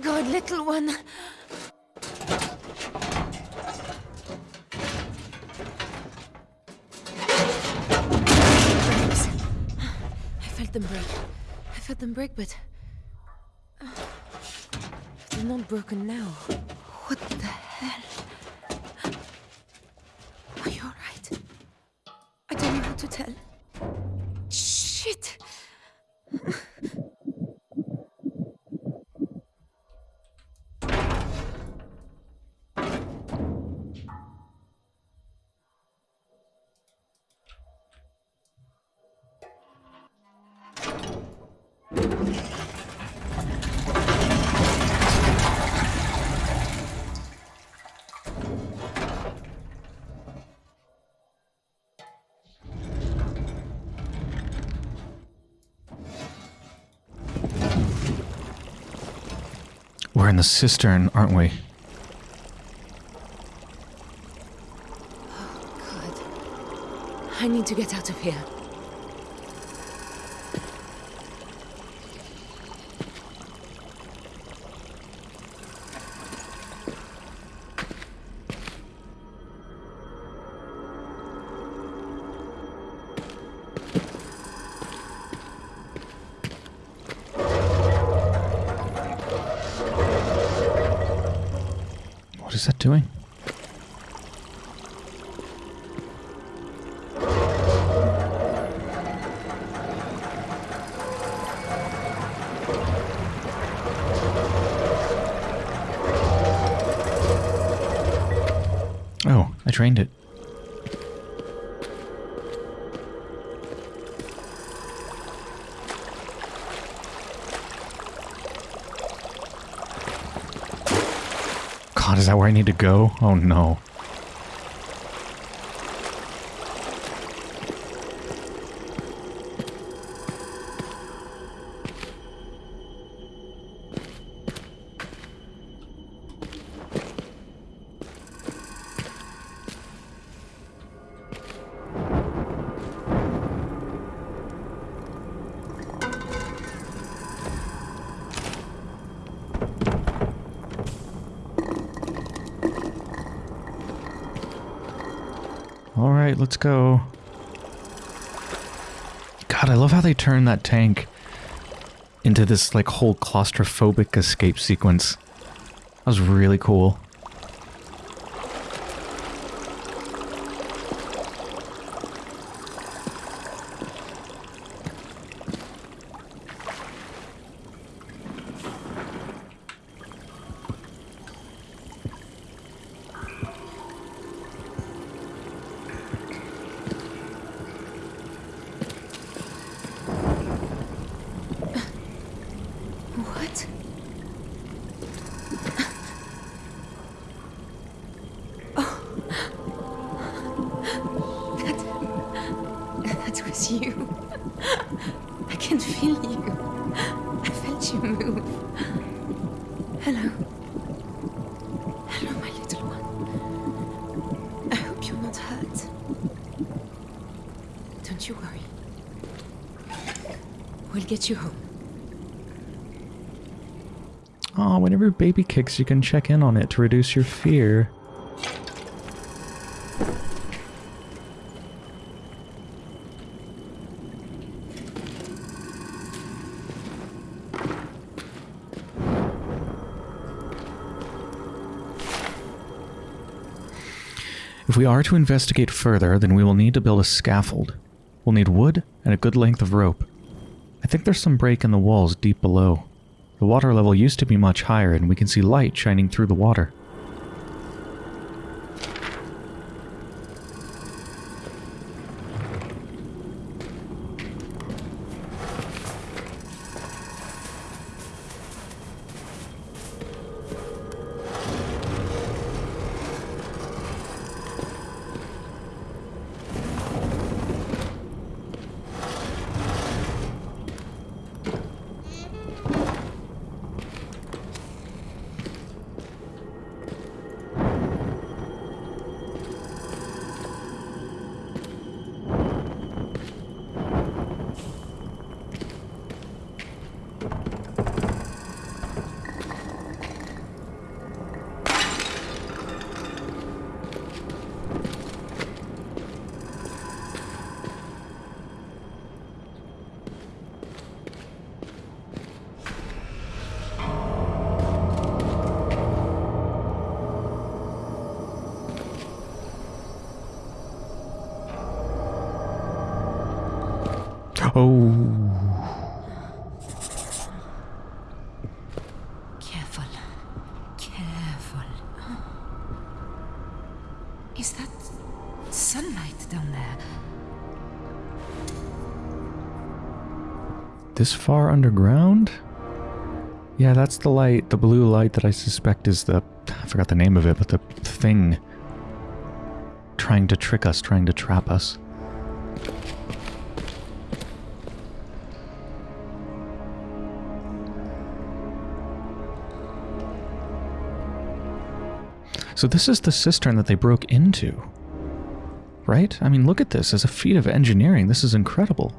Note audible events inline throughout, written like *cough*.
God, little one. I felt them break. I felt them break, but. uh, They're not broken now. What the the cistern, aren't we? Oh, God. I need to get out of here. What is that doing? Oh, I trained it. That where I need to go? Oh no. Turn that tank into this like whole claustrophobic escape sequence. That was really cool. That was you. I can feel you. I felt you move. Hello. Hello, my little one. I hope you're not hurt. Don't you worry. We'll get you home. Oh, whenever baby kicks, you can check in on it to reduce your fear. We are to investigate further, then we will need to build a scaffold. We'll need wood and a good length of rope. I think there's some break in the walls deep below. The water level used to be much higher, and we can see light shining through the water. Oh. Careful. Careful. Is that sunlight down there? This far underground? Yeah, that's the light, the blue light that I suspect is the. I forgot the name of it, but the thing trying to trick us, trying to trap us. So this is the cistern that they broke into. Right? I mean, look at this. As a feat of engineering, this is incredible.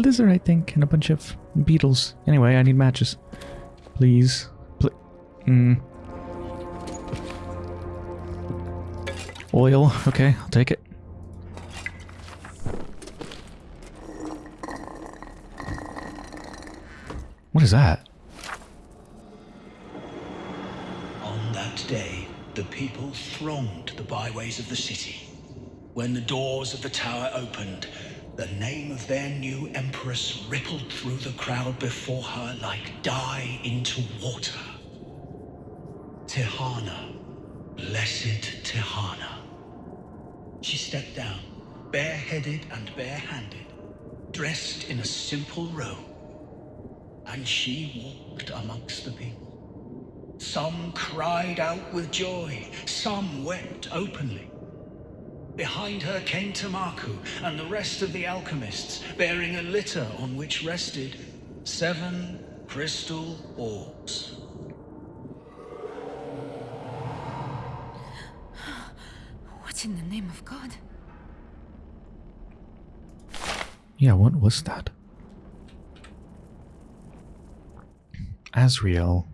Lizard, I think, and a bunch of beetles. Anyway, I need matches. Please. Pl mm. Oil. Okay, I'll take it. What is that? On that day, the people thronged the byways of the city. When the doors of the tower opened, the name of their new empress rippled through the crowd before her like dye into water. Tihana, blessed Tihana. She stepped down, bareheaded and barehanded, dressed in a simple robe, and she walked amongst the people. Some cried out with joy, some wept openly. Behind her came Tamaku and the rest of the alchemists, bearing a litter on which rested seven crystal orbs. What in the name of God? Yeah, what was that? Asriel.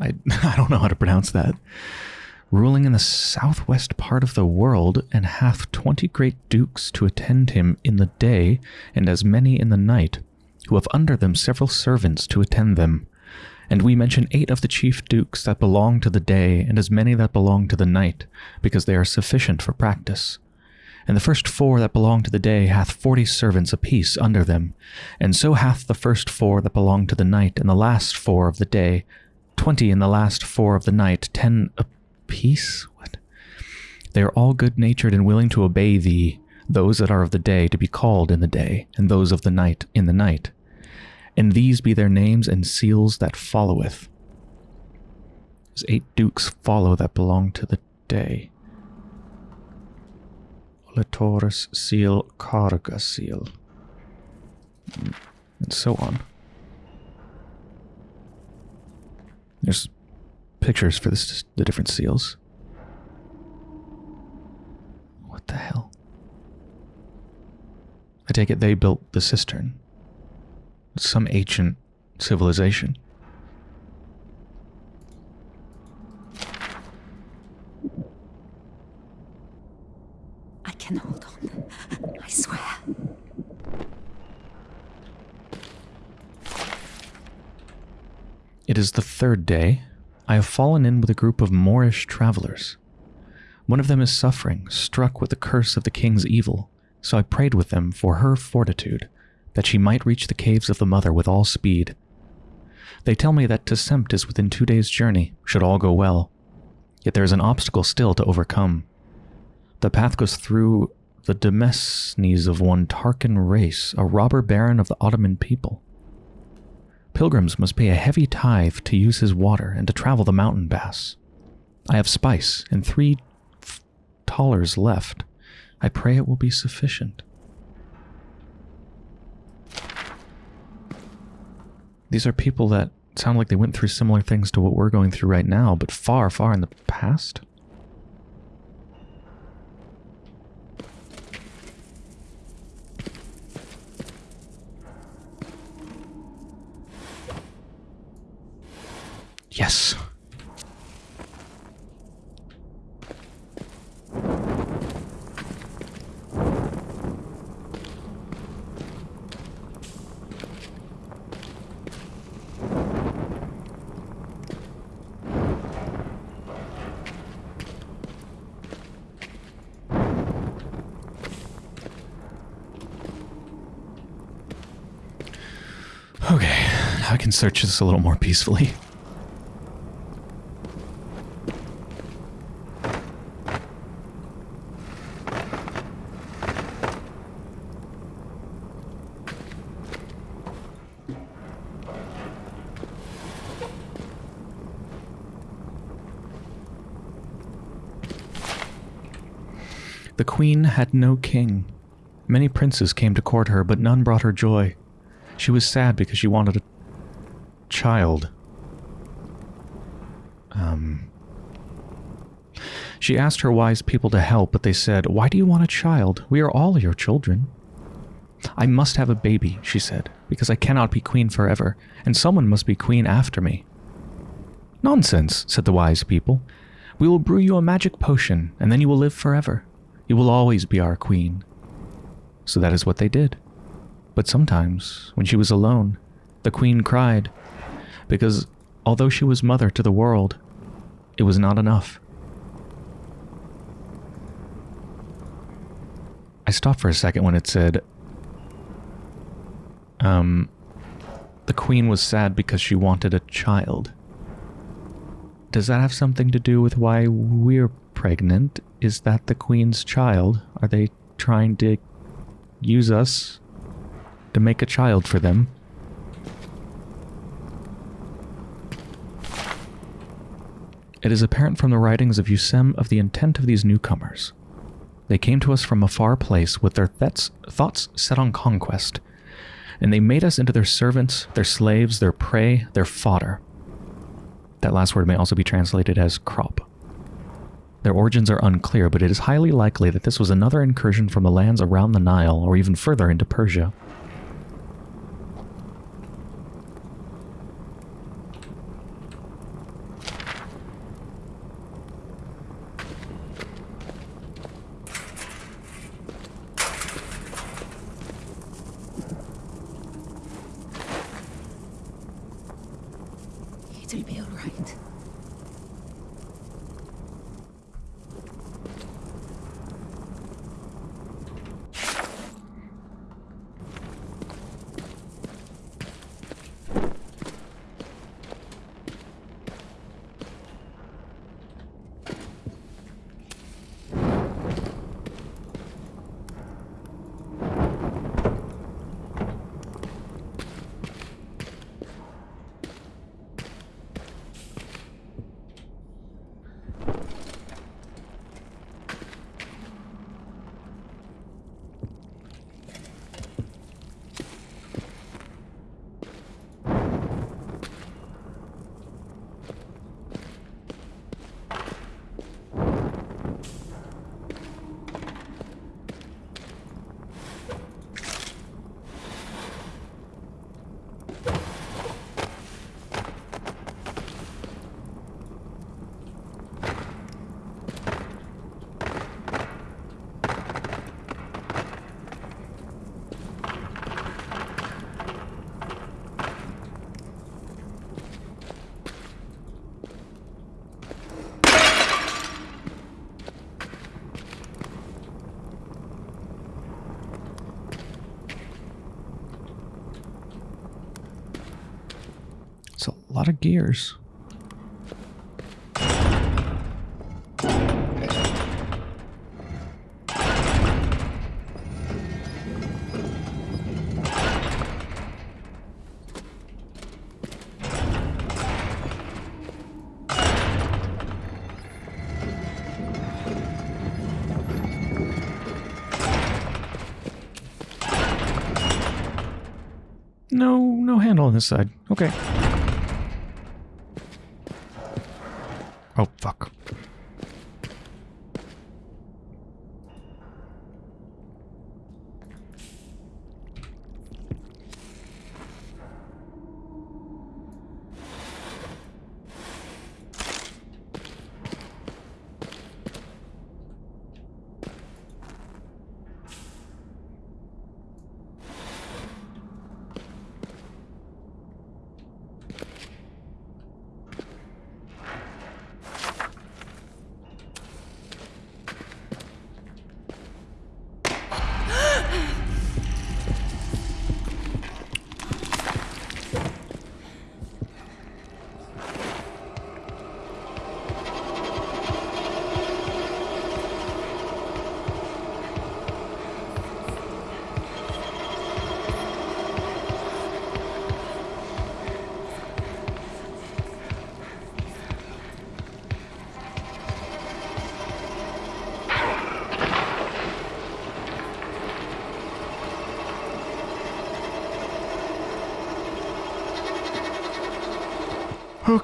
I, *laughs* I don't know how to pronounce that. Ruling in the southwest part of the world, and hath twenty great dukes to attend him in the day, and as many in the night, who have under them several servants to attend them. And we mention eight of the chief dukes that belong to the day, and as many that belong to the night, because they are sufficient for practice. And the first four that belong to the day hath forty servants apiece under them, and so hath the first four that belong to the night, and the last four of the day, twenty in the last four of the night, ten apiece? What? They are all good natured and willing to obey thee, those that are of the day to be called in the day, and those of the night in the night. And these be their names and seals that followeth. As eight dukes follow that belong to the day. Latoris seal, Carga seal, and so on. There's pictures for this, the different seals. What the hell? I take it they built the cistern. some ancient civilization. I can hold on. I swear. It is the third day. I have fallen in with a group of Moorish travelers. One of them is suffering, struck with the curse of the king's evil, so I prayed with them for her fortitude, that she might reach the caves of the Mother with all speed. They tell me that Tessemt is within two days' journey, should all go well. Yet there is an obstacle still to overcome. The path goes through the Demesnes of one Tarkan race, a robber baron of the Ottoman people. Pilgrims must pay a heavy tithe to use his water and to travel the mountain pass. I have spice and three thalers left. I pray it will be sufficient. These are people that sound like they went through similar things to what we're going through right now, but far, far in the past. Yes. Okay, I can search this a little more peacefully. Queen had no king. Many princes came to court her, but none brought her joy. She was sad because she wanted a child. Um. She asked her wise people to help, but they said, Why do you want a child? We are all your children. I must have a baby, she said, because I cannot be queen forever, and someone must be queen after me. Nonsense, said the wise people. We will brew you a magic potion, and then you will live forever. You will always be our queen. So that is what they did. But sometimes, when she was alone, the queen cried, because although she was mother to the world, it was not enough. I stopped for a second when it said, um, the queen was sad because she wanted a child. Does that have something to do with why we're pregnant? Is that the queen's child? Are they trying to use us to make a child for them? It is apparent from the writings of Yusem of the intent of these newcomers. They came to us from a far place with their thoughts set on conquest, and they made us into their servants, their slaves, their prey, their fodder. That last word may also be translated as crop. Their origins are unclear, but it is highly likely that this was another incursion from the lands around the Nile or even further into Persia. It'll be all right. Lot of gears. No, no handle on this side. Okay. Oh, fuck.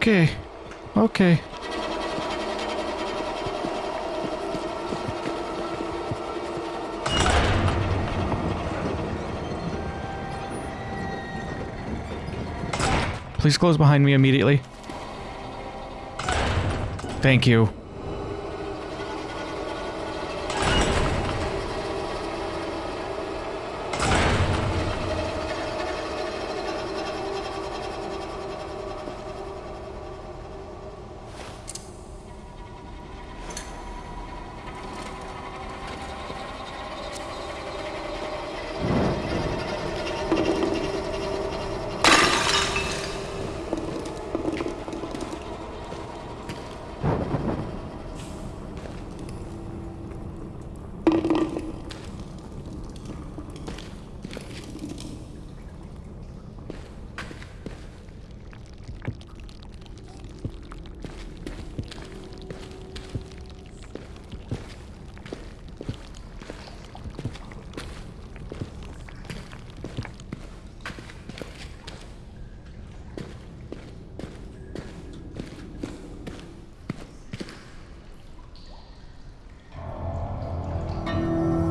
Okay. Okay. Please close behind me immediately. Thank you.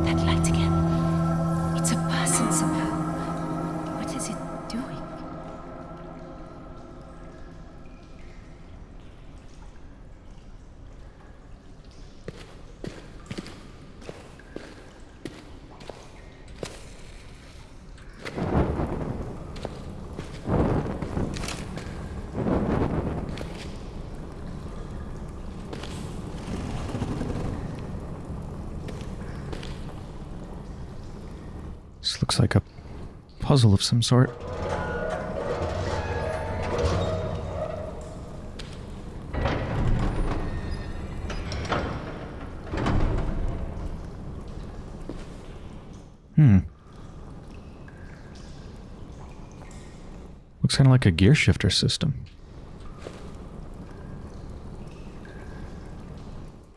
That light again. It's a person somehow. What is it doing? This looks like a puzzle of some sort. Hmm. Looks kind of like a gear shifter system.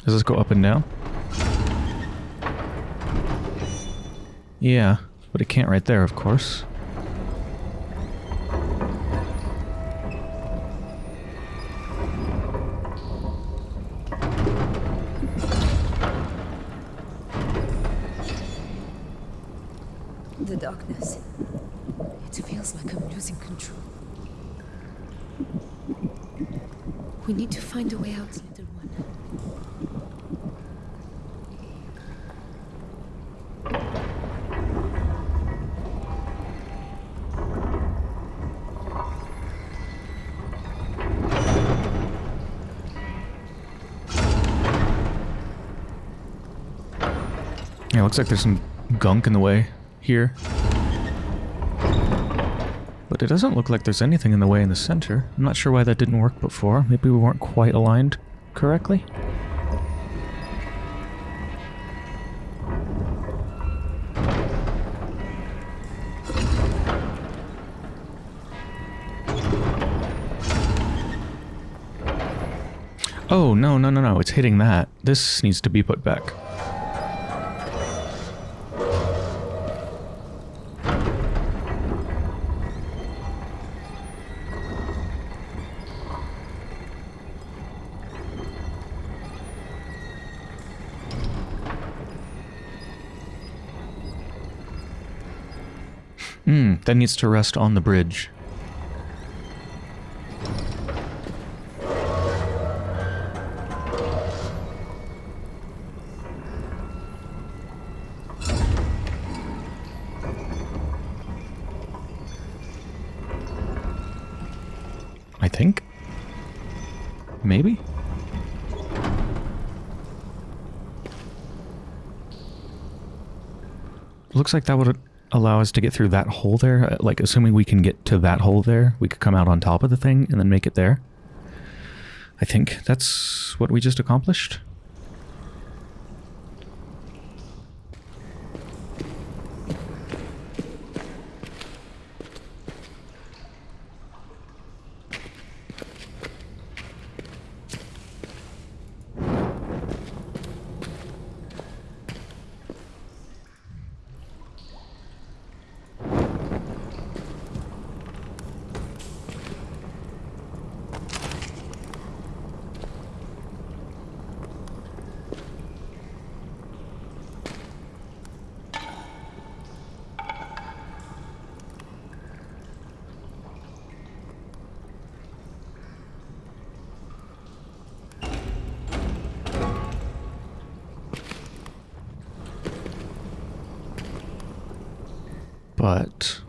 Does this go up and down? Yeah, but it can't right there, of course. The darkness. It feels like I'm losing control. We need to find a way out, little one. Yeah, looks like there's some gunk in the way here. But it doesn't look like there's anything in the way in the center. I'm not sure why that didn't work before. Maybe we weren't quite aligned correctly? Oh, no, no, no, no. It's hitting that. This needs to be put back. That needs to rest on the bridge. I think? Maybe? Looks like that would allow us to get through that hole there. Uh, like, assuming we can get to that hole there, we could come out on top of the thing and then make it there. I think that's what we just accomplished. But...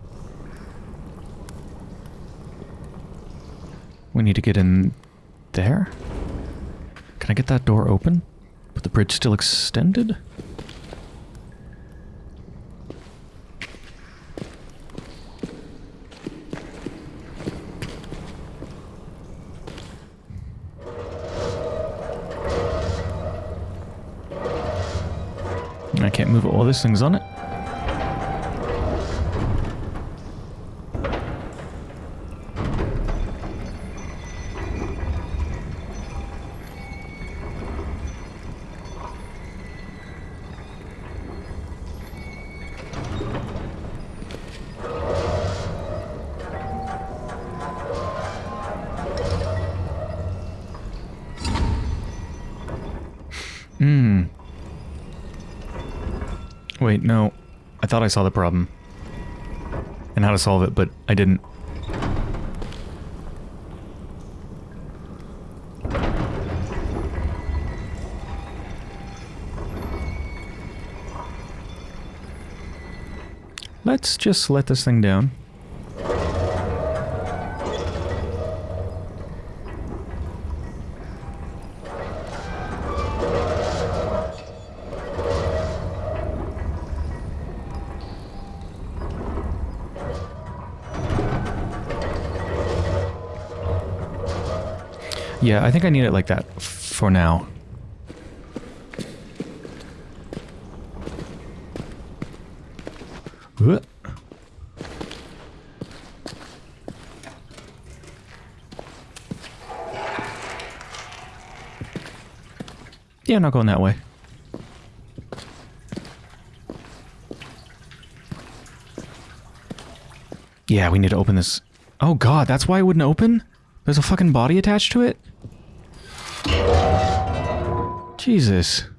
We need to get in there? Can I get that door open? But the bridge still extended? I can't move while this thing's on it. Wait, no. I thought I saw the problem. And how to solve it, but I didn't. Let's just let this thing down. Yeah, I think I need it like that for now. Yeah, I'm not going that way. Yeah, we need to open this. Oh god, that's why it wouldn't open? There's a fucking body attached to it? Jesus.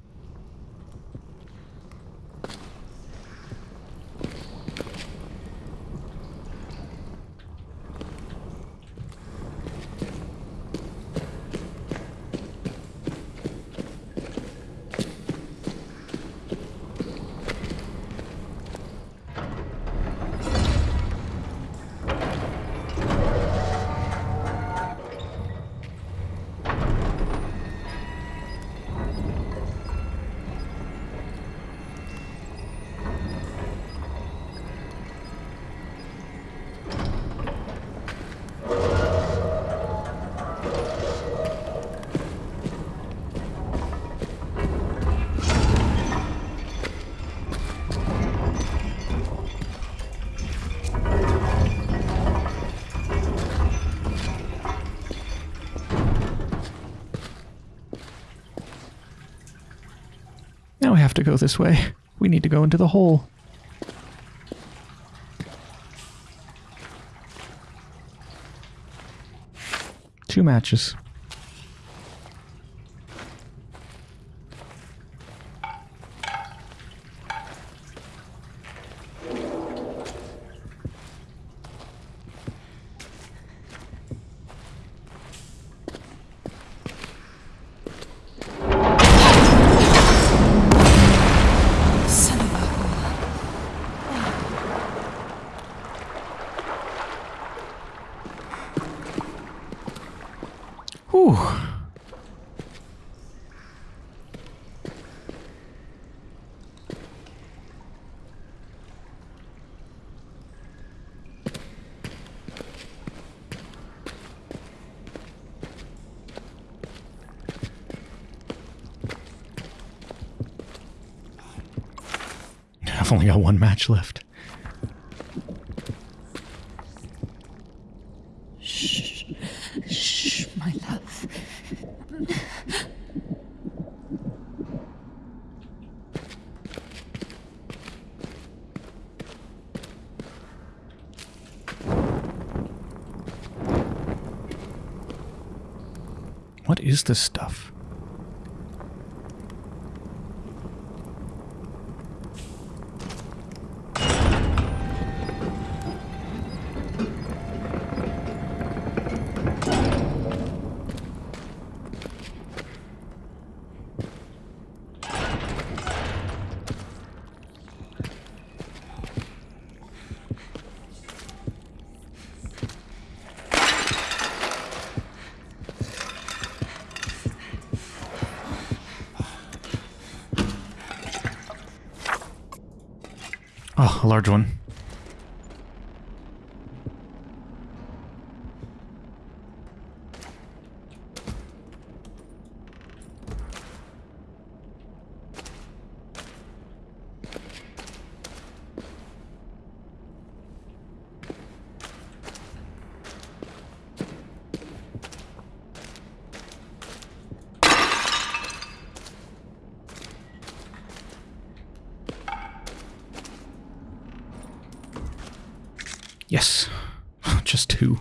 To go this way. We need to go into the hole. Two matches. Son of a... Whew. I've only got one match left. Shh, shh, my love. What is this stuff? Oh, a large one. Yes. Just two.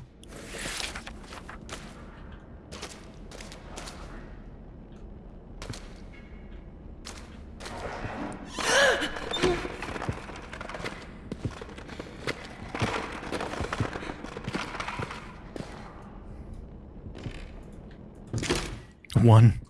One.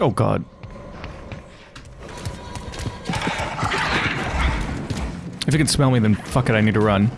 Oh god. If you can smell me, then fuck it, I need to run.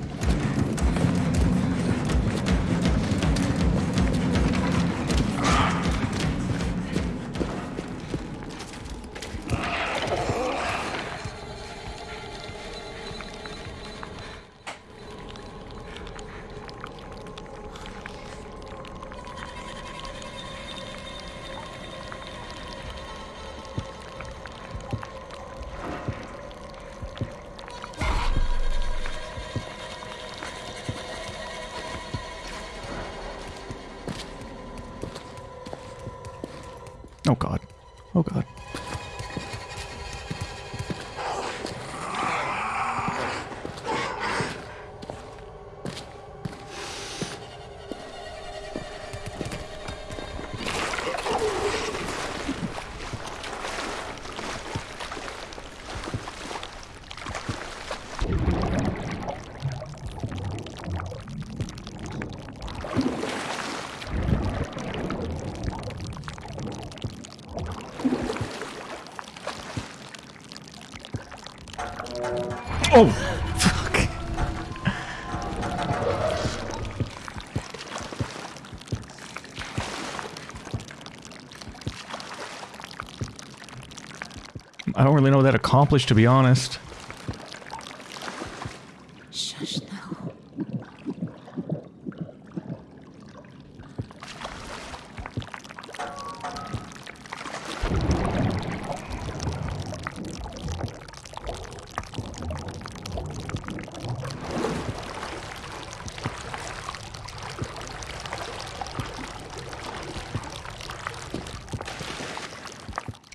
Really know what that accomplished, to be honest. Shush now.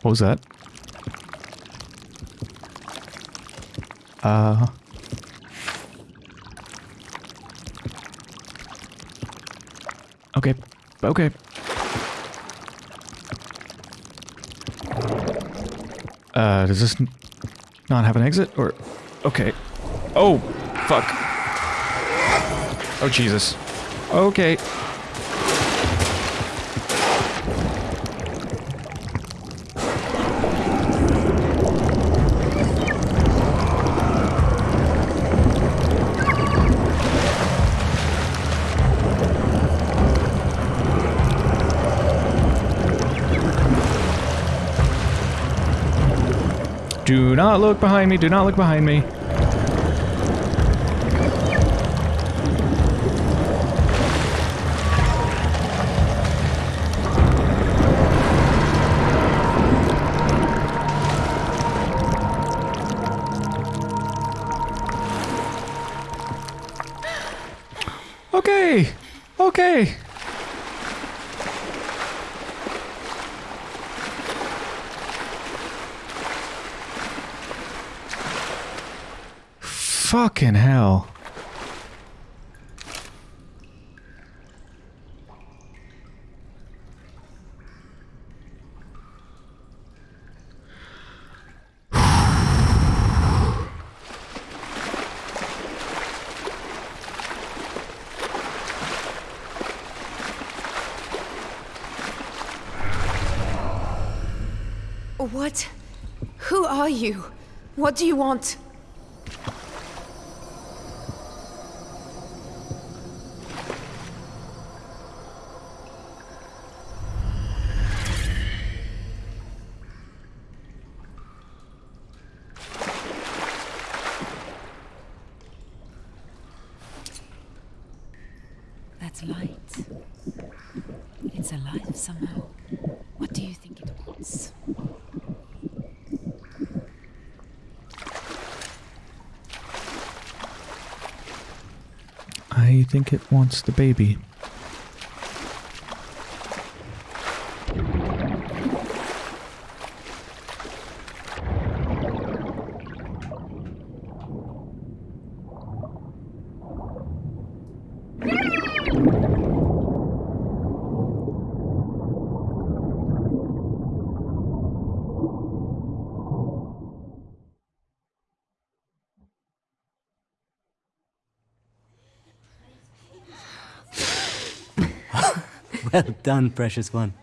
What was that? Uh. Okay. Okay. Uh, does this not have an exit? Or. Okay. Oh, fuck. Oh, Jesus. Okay. Do not look behind me. Do not look behind me. What do you want? That's light. It's alive somehow. What do you think it wants? I think it wants the baby. Well *laughs* done, precious one.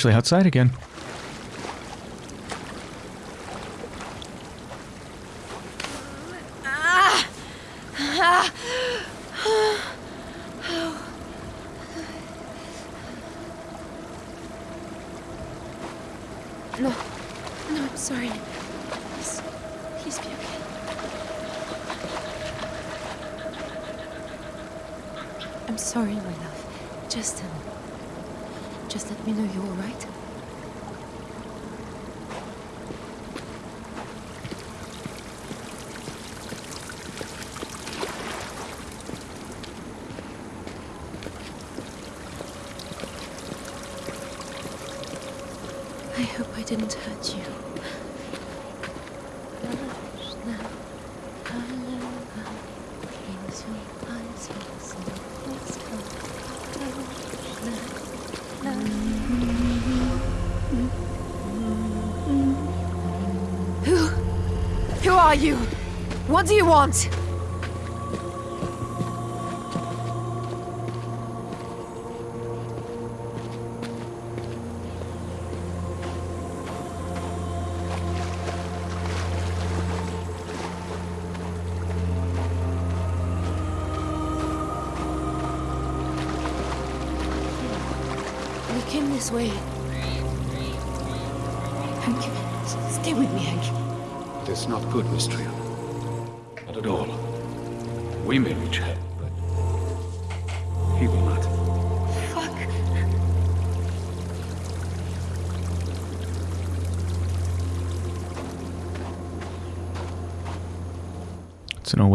actually outside again. No. No, I'm sorry. Please, please be okay. I'm sorry, my love. Just a um just let me know you're all right. I hope I didn't hurt you. Who? Who are you? What do you want?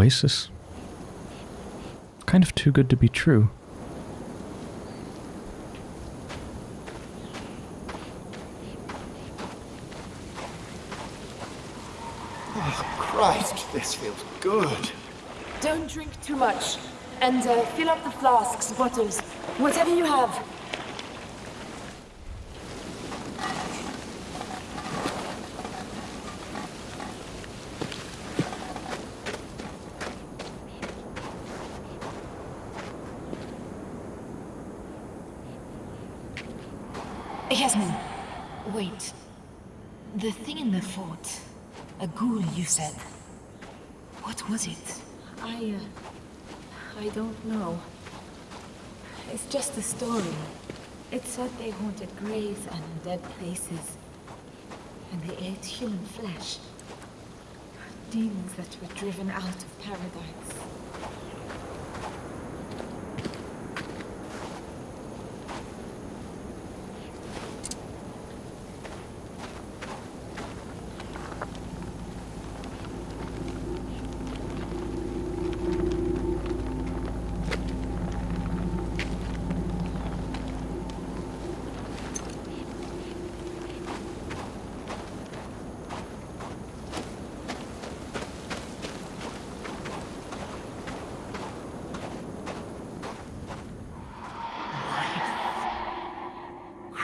Oasis. Kind of too good to be true. Oh, Christ, this feels good. Don't drink too much. And uh, fill up the flasks, bottles, whatever you have. Yasmin, wait. The thing in the fort. A ghoul, you said. What was it? I, uh, I don't know. It's just a story. It said they haunted graves and dead places. And they ate human flesh. Demons that were driven out of paradise.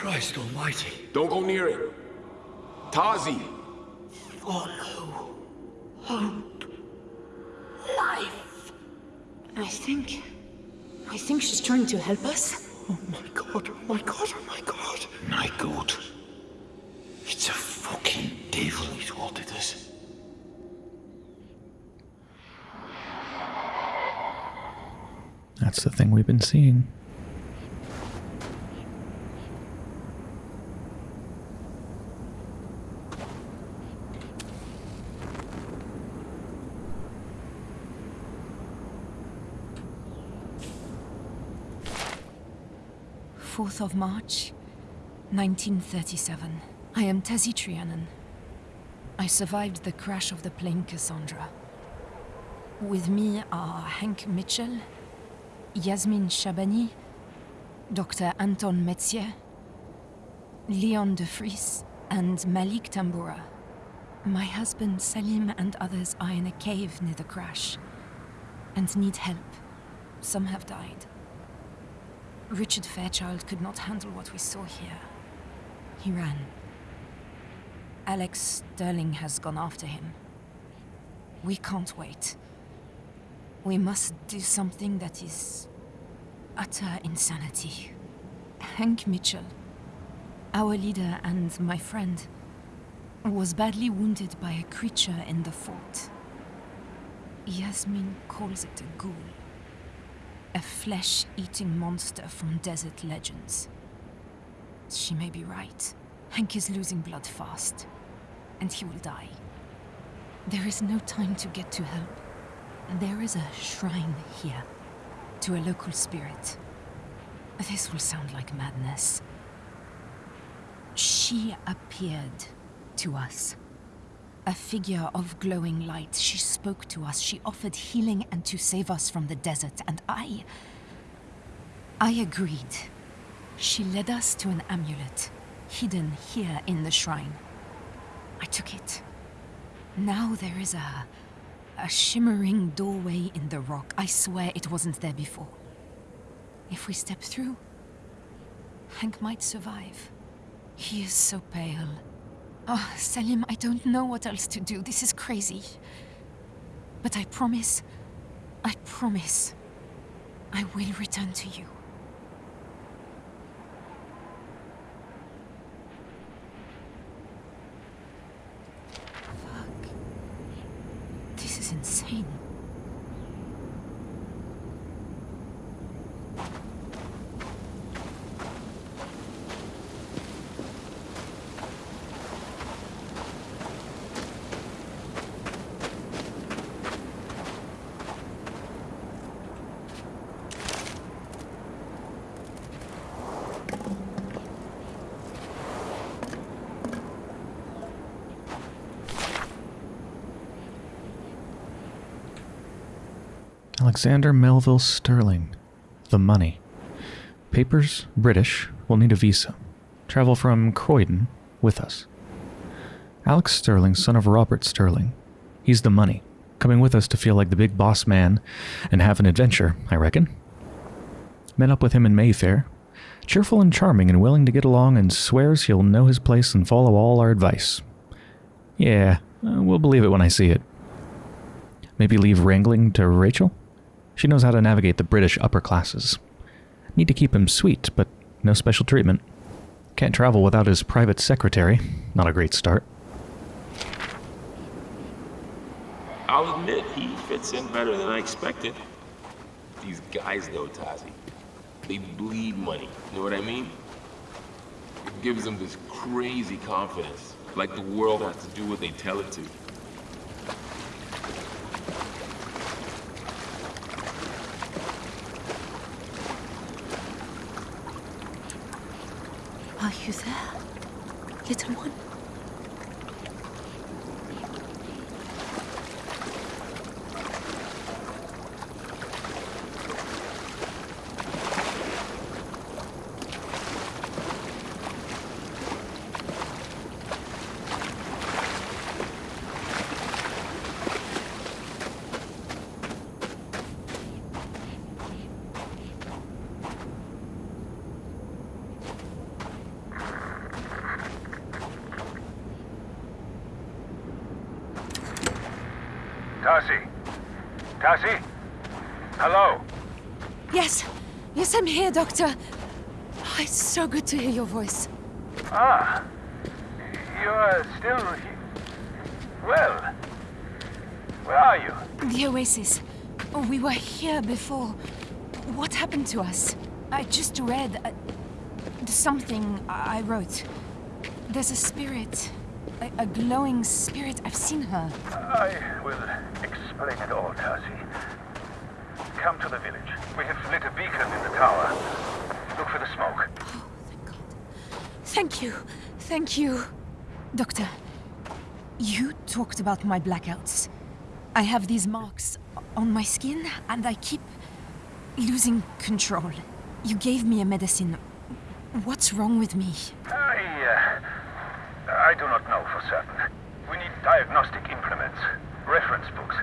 Christ almighty. Don't go near it. Tasi. Follow. Hope. Life. I think. I think she's trying to help us. Oh my god, oh my god, oh my god. My God. It's a fucking devil who's wanted us. That's the thing we've been seeing. Fourth of March, 1937. I am Tasi Trianon. I survived the crash of the plane Cassandra. With me are Hank Mitchell, Yasmin Shabani, Dr. Anton Metzier, Leon de Vries, and Malik Tambura. My husband Salim and others are in a cave near the crash and need help. Some have died. Richard Fairchild could not handle what we saw here. He ran. Alex Sterling has gone after him. We can't wait. We must do something that is utter insanity. Hank Mitchell, our leader and my friend, was badly wounded by a creature in the fort. Yasmin calls it a ghoul. A flesh eating monster from desert legends. She may be right. Hank is losing blood fast, and he will die. There is no time to get to help. There is a shrine here. to a local spirit. This will sound like madness. She appeared to us. A figure of glowing light. She spoke to us. She offered healing and to save us from the desert. And I. I agreed. She led us to an amulet, hidden here in the shrine. I took it. Now there is a. a shimmering doorway in the rock. I swear it wasn't there before. If we step through, Hank might survive. He is so pale. Ah, oh, Salim, I don't know what else to do. This is crazy. But I promise, I promise, I will return to you. Fuck. This is insane. Alexander Melville Sterling. The money. Papers, British, will need a visa. Travel from Croydon with us. Alex Sterling, son of Robert Sterling. He's the money. Coming with us to feel like the big boss man and have an adventure, I reckon. Met up with him in Mayfair. Cheerful and charming and willing to get along and swears he'll know his place and follow all our advice. Yeah, uh, we'll believe it when I see it. Maybe leave wrangling to Rachel? She knows how to navigate the British upper classes. Need to keep him sweet, but no special treatment. Can't travel without his private secretary. Not a great start. I'll admit, he fits in better than I expected. These guys, though, Tasi, they bleed money. You know what I mean? It gives them this crazy confidence, like the world has to do what they tell it to. Are you there, little one? Tasi? Tasi? Hello? Yes, yes, I'm here, Doctor. Oh, it's so good to hear your voice. Ah. You are still Well. Where are you? The Oasis. Oh, we were here before. What happened to us? I just read uh, something I wrote. There's a spirit, a, a glowing spirit. I've seen her. I will explain it all, Tasi. Come to the village. We have lit a beacon in the tower. Look for the smoke. Oh, thank God. Thank you. Thank you. Doctor, you talked about my blackouts. I have these marks on my skin, and I keep losing control. You gave me a medicine. What's wrong with me? I, uh, I do not know for certain. We need diagnostic implements, reference books,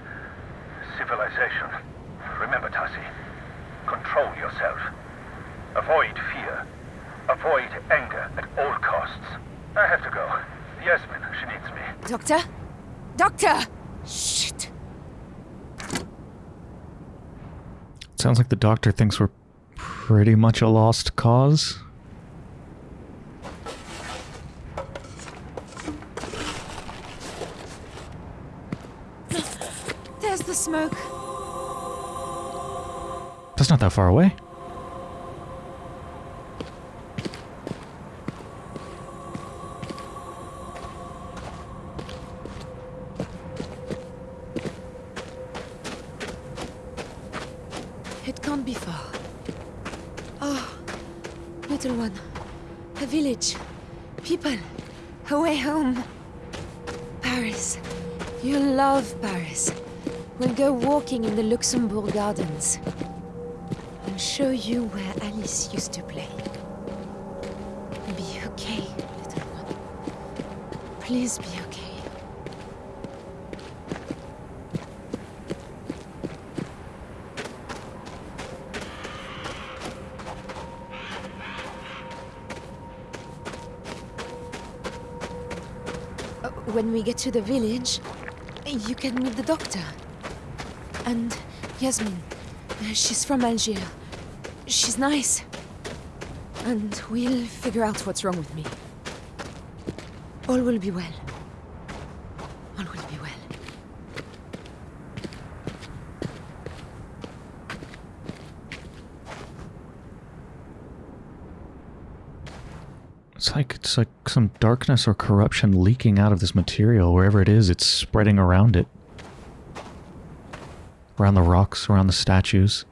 civilization. Remember, Tasi, control yourself. Avoid fear. Avoid anger at all costs. I have to go. Yasmin, she needs me. Doctor? Doctor! Shit. Sounds like the doctor thinks we're pretty much a lost cause. There's the smoke. That's not that far away. Gardens. I'll show you where Alice used to play. Be okay, little one. Please be okay. Uh, When we get to the village, you can meet the doctor. And Yasmin. She's from Algiers. She's nice. And we'll figure out what's wrong with me. All will be well. All will be well. It's like it's like some darkness or corruption leaking out of this material. Wherever it is, it's spreading around it. Around the rocks, around the statues.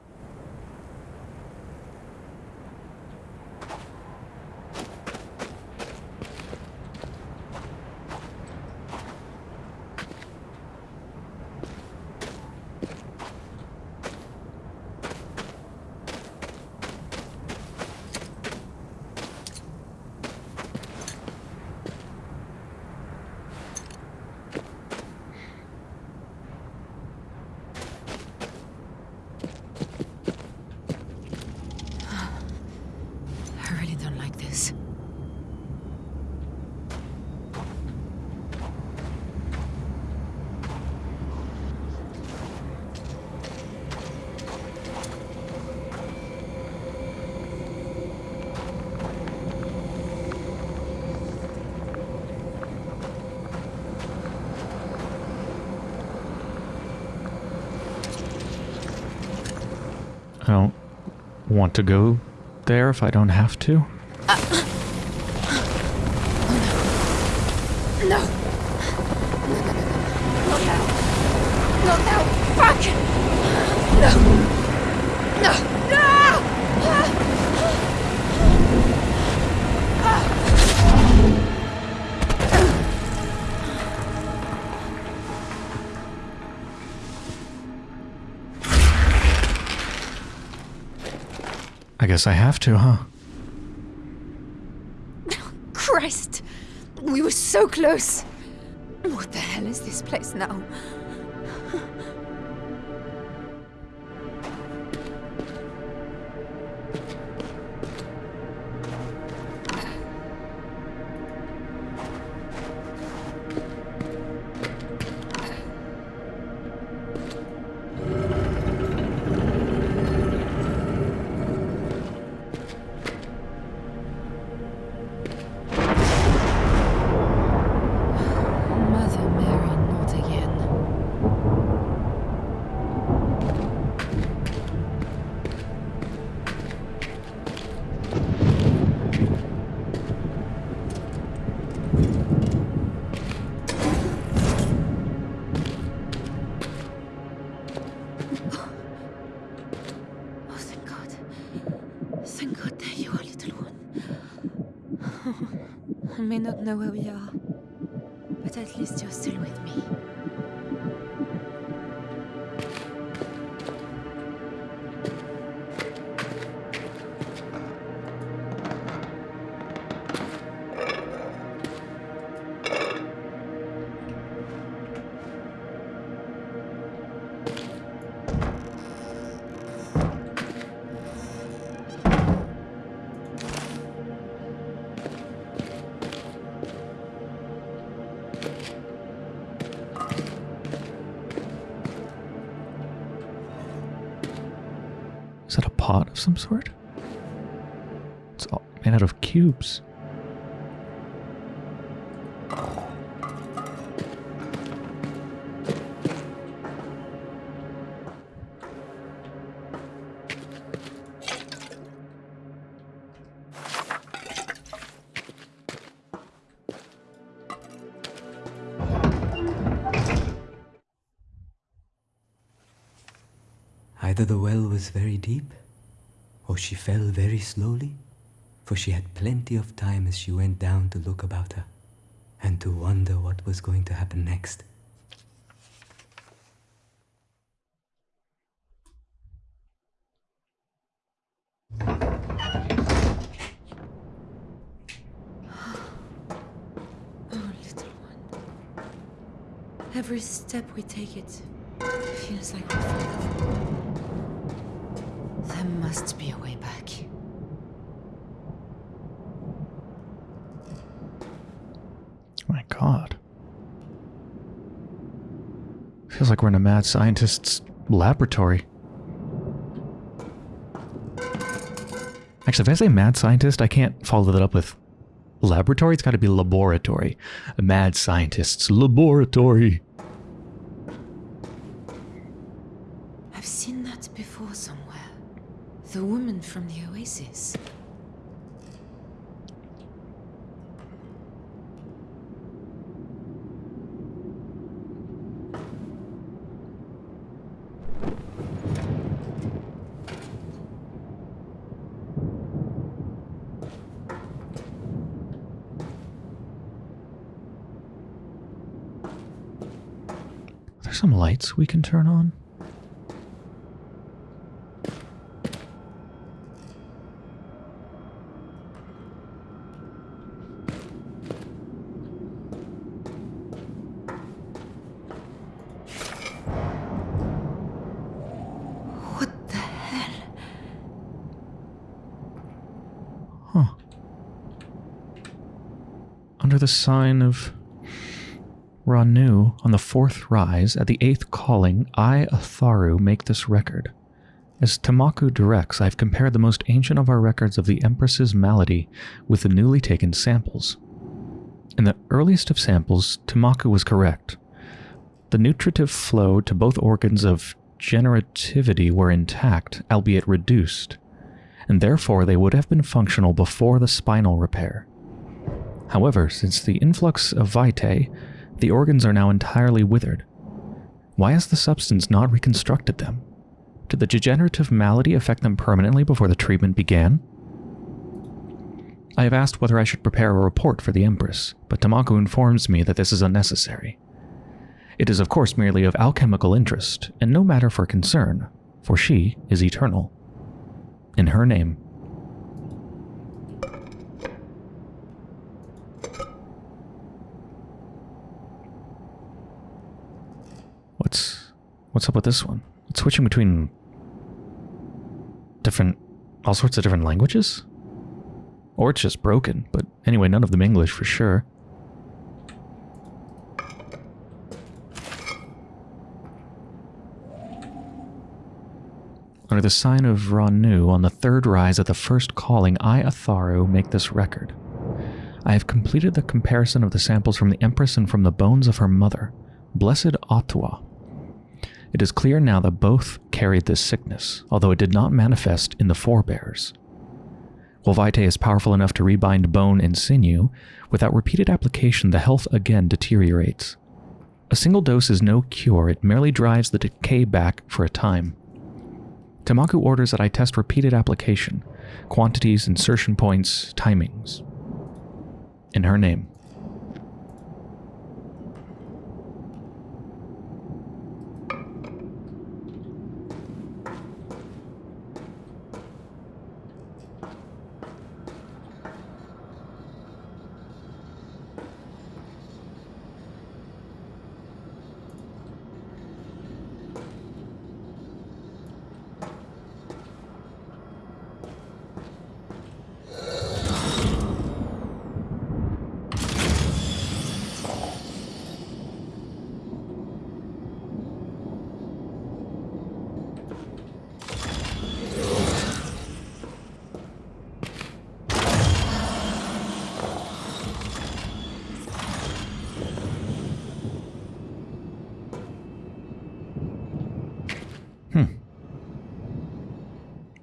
I really don't like this. I don't want to go there if I don't have to. Guess I have to, huh? *laughs* Christ! We were so close! What the hell is this place now? some sort? It's all made out of cubes. Either the well was very deep, or she fell very slowly, for she had plenty of time as she went down to look about her and to wonder what was going to happen next. Oh, little one. Every step we take it feels like we fall. There must be a way back. My god. Feels like we're in a mad scientist's laboratory. Actually, if I say mad scientist, I can't follow that up with laboratory. It's got to be laboratory. A mad scientist's laboratory. I've seen that before somewhere. The woman from the oasis. Are there some lights we can turn on? Sign of Ranu, on the fourth rise, at the eighth calling, I, Atharu, make this record. As Tamaku directs, I have compared the most ancient of our records of the Empress's malady with the newly taken samples. In the earliest of samples, Tamaku was correct. The nutritive flow to both organs of generativity were intact, albeit reduced, and therefore they would have been functional before the spinal repair. However, since the influx of vitae, the organs are now entirely withered. Why has the substance not reconstructed them? Did the degenerative malady affect them permanently before the treatment began? I have asked whether I should prepare a report for the Empress, but Tamaku informs me that this is unnecessary. It is of course merely of alchemical interest, and no matter for concern, for she is eternal. In her name. What's what's up with this one? It's switching between different all sorts of different languages? Or it's just broken, but anyway, none of them English for sure. Under the sign of Ranu, on the third rise at the first calling, I, Atharu, make this record. I have completed the comparison of the samples from the Empress and from the bones of her mother, Blessed Ottawa. It is clear now that both carried this sickness, although it did not manifest in the forebears. While vitae is powerful enough to rebind bone and sinew, without repeated application the health again deteriorates. A single dose is no cure, it merely drives the decay back for a time. Tamaku orders that I test repeated application, quantities, insertion points, timings. In her name.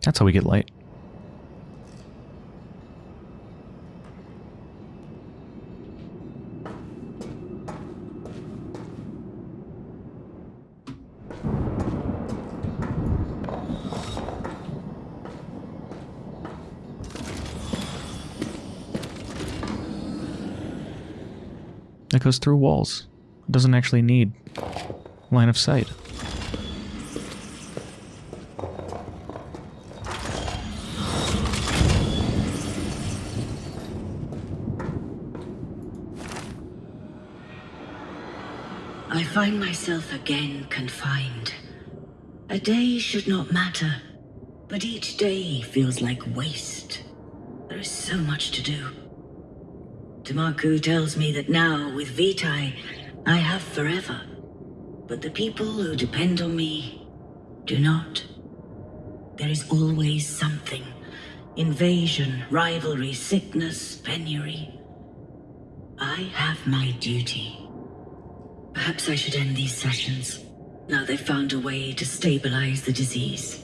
That's how we get light. It goes through walls. It doesn't actually need line of sight. I find myself again confined. A day should not matter, but each day feels like waste. There is so much to do. Tamaku tells me that now, with Vitae, I have forever. But the people who depend on me do not. There is always something. Invasion, rivalry, sickness, penury. I have my duty. Perhaps I should end these sessions. Now they've found a way to stabilize the disease.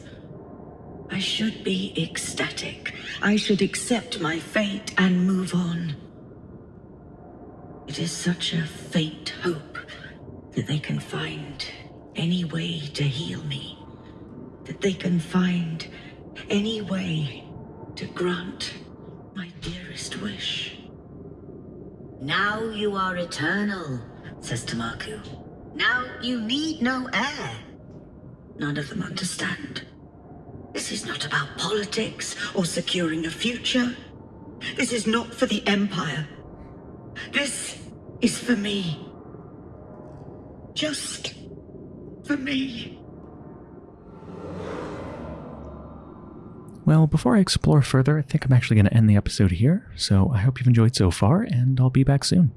I should be ecstatic. I should accept my fate and move on. It is such a faint hope that they can find any way to heal me. That they can find any way to grant my dearest wish. Now you are eternal, says Tamaku. Now you need no heir. None of them understand. This is not about politics or securing a future. This is not for the Empire. This is for me. Just for me. Well, before I explore further, I think I'm actually going to end the episode here. So I hope you've enjoyed so far, and I'll be back soon.